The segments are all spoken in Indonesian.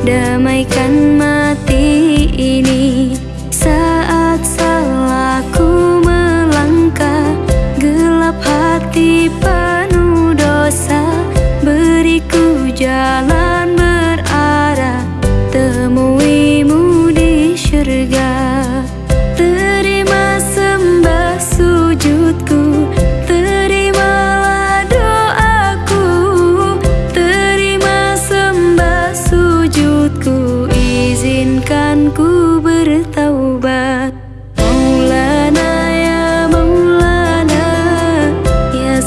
Damaikan mati ini Saat salahku melangkah. Gelap hati penuh dosa Beriku jalan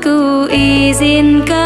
ku izinkan